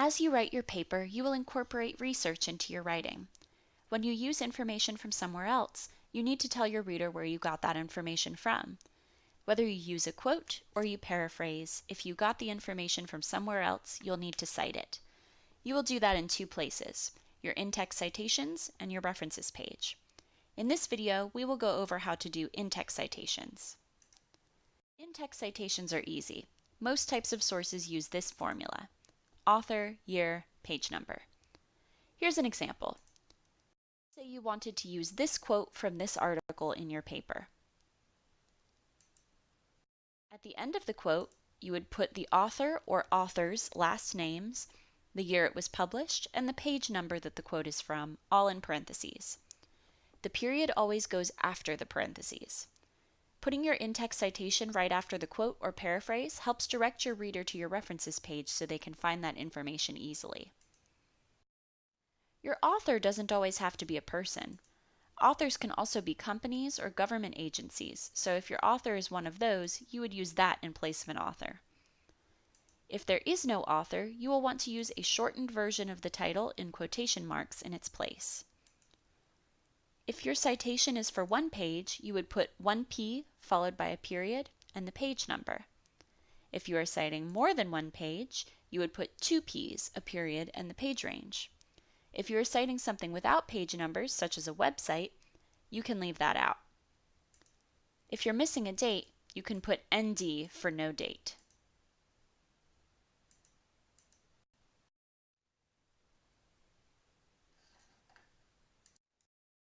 As you write your paper, you will incorporate research into your writing. When you use information from somewhere else, you need to tell your reader where you got that information from. Whether you use a quote or you paraphrase, if you got the information from somewhere else, you'll need to cite it. You will do that in two places, your in-text citations and your references page. In this video, we will go over how to do in-text citations. In-text citations are easy. Most types of sources use this formula. Author, year, page number. Here's an example. Say you wanted to use this quote from this article in your paper. At the end of the quote, you would put the author or authors' last names, the year it was published, and the page number that the quote is from, all in parentheses. The period always goes after the parentheses. Putting your in-text citation right after the quote or paraphrase helps direct your reader to your references page so they can find that information easily. Your author doesn't always have to be a person. Authors can also be companies or government agencies, so if your author is one of those, you would use that in place of an author. If there is no author, you will want to use a shortened version of the title in quotation marks in its place. If your citation is for one page, you would put 1p followed by a period and the page number. If you are citing more than one page, you would put two p's, a period, and the page range. If you are citing something without page numbers, such as a website, you can leave that out. If you're missing a date, you can put ND for no date.